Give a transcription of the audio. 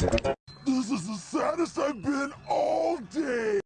This is the saddest I've been all day.